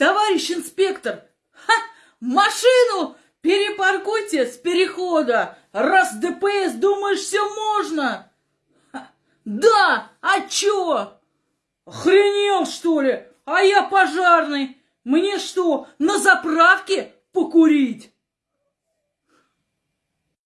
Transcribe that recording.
Товарищ инспектор, ха, машину перепаркуйте с перехода, раз ДПС думаешь, все можно. Ха, да, а чё? Охренел, что ли? А я пожарный. Мне что, на заправке покурить?